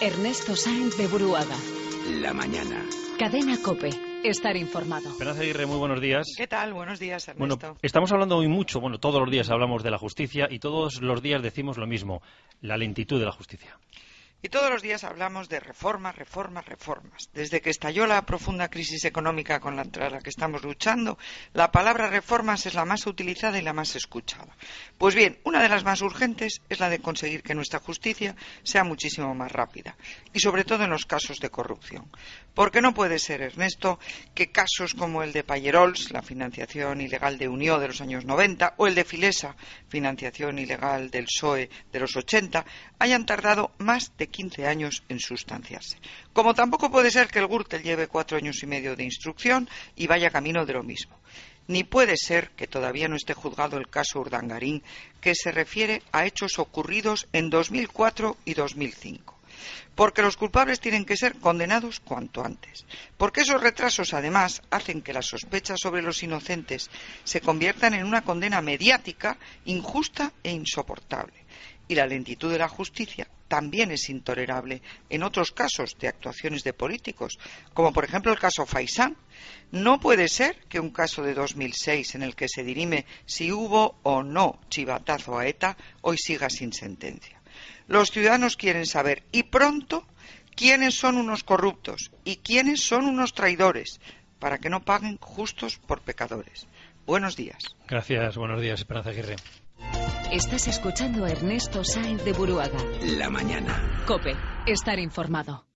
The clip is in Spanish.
Ernesto Sáenz de Buruaga. La mañana. Cadena Cope. Estar informado. Esperanza Aguirre, muy buenos días. ¿Qué tal? Buenos días, Bueno, Ernesto. estamos hablando hoy mucho, bueno, todos los días hablamos de la justicia y todos los días decimos lo mismo, la lentitud de la justicia. Y todos los días hablamos de reformas, reformas, reformas. Desde que estalló la profunda crisis económica con la, que estamos luchando, la palabra reformas es la más utilizada y la más escuchada. Pues bien, una de las más urgentes es la de conseguir que nuestra justicia sea muchísimo más rápida. Y sobre todo en los casos de corrupción. Porque no puede ser, Ernesto, que casos como el de Payerols, la financiación ilegal de Unió de los años 90, o el de Filesa, financiación ilegal del PSOE de los 80, hayan tardado más de 15 años en sustanciarse. Como tampoco puede ser que el Gürtel lleve cuatro años y medio de instrucción y vaya camino de lo mismo. Ni puede ser que todavía no esté juzgado el caso Urdangarín, que se refiere a hechos ocurridos en 2004 y 2005 porque los culpables tienen que ser condenados cuanto antes, porque esos retrasos además hacen que las sospechas sobre los inocentes se conviertan en una condena mediática injusta e insoportable. Y la lentitud de la justicia también es intolerable en otros casos de actuaciones de políticos, como por ejemplo el caso Faisán. No puede ser que un caso de 2006 en el que se dirime si hubo o no chivatazo a ETA hoy siga sin sentencia. Los ciudadanos quieren saber, y pronto, quiénes son unos corruptos y quiénes son unos traidores, para que no paguen justos por pecadores. Buenos días. Gracias, buenos días, Esperanza Aguirre. Estás escuchando a Ernesto Sáenz de Buruaga. La mañana. Cope. Estar informado.